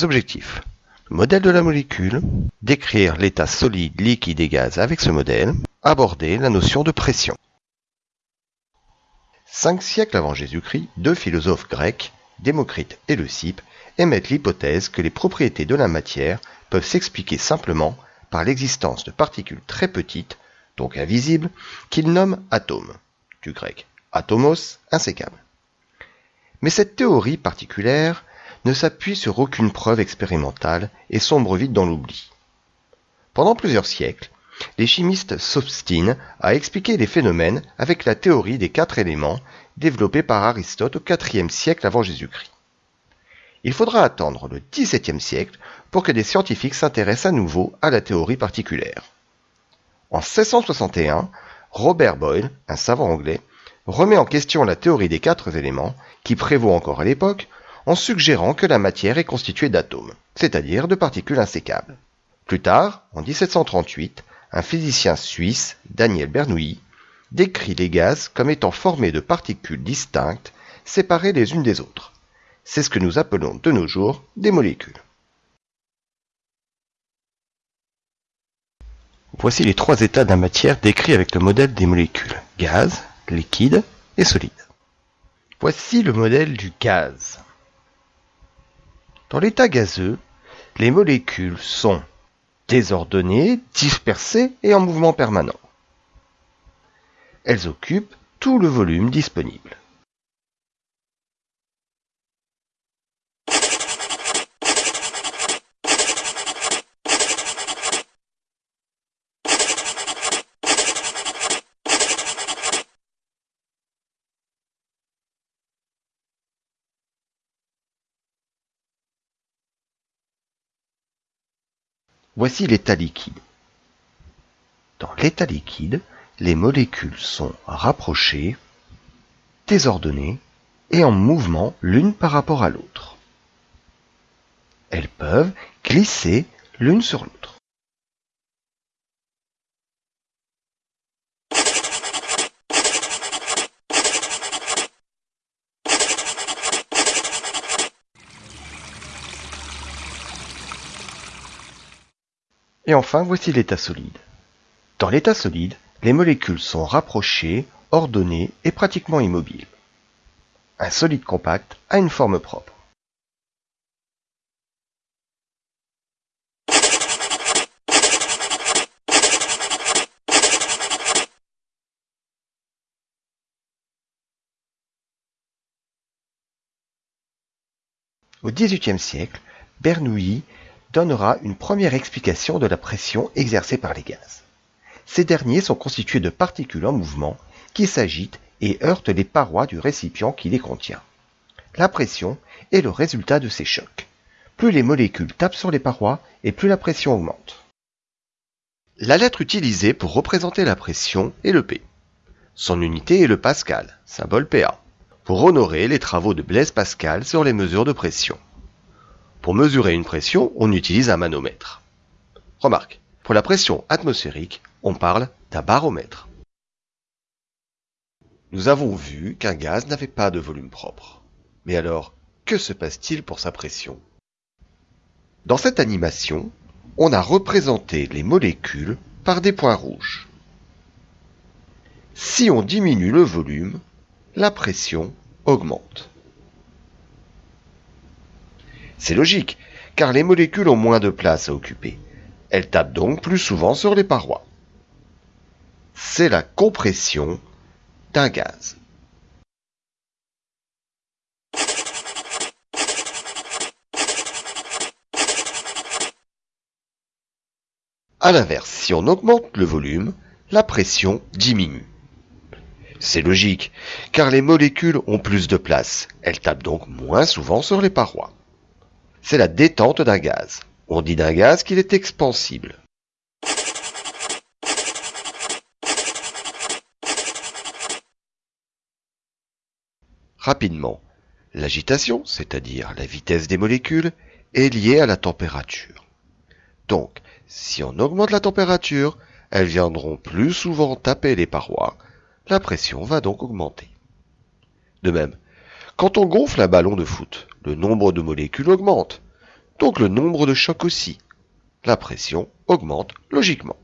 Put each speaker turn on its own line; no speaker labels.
Objectifs. Modèle de la molécule, décrire l'état solide, liquide et gaz avec ce modèle, aborder la notion de pression. Cinq siècles avant Jésus-Christ, deux philosophes grecs, Démocrite et Leucippe, émettent l'hypothèse que les propriétés de la matière peuvent s'expliquer simplement par l'existence de particules très petites, donc invisibles, qu'ils nomment atomes, du grec atomos, insécable. Mais cette théorie particulière ne s'appuie sur aucune preuve expérimentale et sombre vite dans l'oubli. Pendant plusieurs siècles, les chimistes s'obstinent à expliquer les phénomènes avec la théorie des quatre éléments développée par Aristote au IVe siècle avant Jésus-Christ. Il faudra attendre le XVIIe siècle pour que des scientifiques s'intéressent à nouveau à la théorie particulière. En 1661, Robert Boyle, un savant anglais, remet en question la théorie des quatre éléments qui prévaut encore à l'époque en suggérant que la matière est constituée d'atomes, c'est-à-dire de particules insécables. Plus tard, en 1738, un physicien suisse, Daniel Bernoulli, décrit les gaz comme étant formés de particules distinctes, séparées les unes des autres. C'est ce que nous appelons de nos jours des molécules. Voici les trois états d'un matière décrits avec le modèle des molécules gaz, liquide et solide. Voici le modèle du gaz. Dans l'état gazeux, les molécules sont désordonnées, dispersées et en mouvement permanent. Elles occupent tout le volume disponible. Voici l'état liquide. Dans l'état liquide, les molécules sont rapprochées, désordonnées et en mouvement l'une par rapport à l'autre. Elles peuvent glisser l'une sur l'autre. Et enfin, voici l'état solide. Dans l'état solide, les molécules sont rapprochées, ordonnées et pratiquement immobiles. Un solide compact a une forme propre. Au XVIIIe siècle, Bernoulli donnera une première explication de la pression exercée par les gaz. Ces derniers sont constitués de particules en mouvement qui s'agitent et heurtent les parois du récipient qui les contient. La pression est le résultat de ces chocs. Plus les molécules tapent sur les parois et plus la pression augmente. La lettre utilisée pour représenter la pression est le P. Son unité est le pascal, symbole PA, pour honorer les travaux de Blaise Pascal sur les mesures de pression. Pour mesurer une pression, on utilise un manomètre. Remarque, pour la pression atmosphérique, on parle d'un baromètre. Nous avons vu qu'un gaz n'avait pas de volume propre. Mais alors, que se passe-t-il pour sa pression? Dans cette animation, on a représenté les molécules par des points rouges. Si on diminue le volume, la pression augmente. C'est logique, car les molécules ont moins de place à occuper. Elles tapent donc plus souvent sur les parois. C'est la compression d'un gaz. A l'inverse, si on augmente le volume, la pression diminue. C'est logique, car les molécules ont plus de place. Elles tapent donc moins souvent sur les parois c'est la détente d'un gaz. On dit d'un gaz qu'il est expansible. Rapidement, l'agitation, c'est-à-dire la vitesse des molécules, est liée à la température. Donc, si on augmente la température, elles viendront plus souvent taper les parois, la pression va donc augmenter. De même, quand on gonfle un ballon de foot, le nombre de molécules augmente, donc le nombre de chocs aussi. La pression augmente logiquement.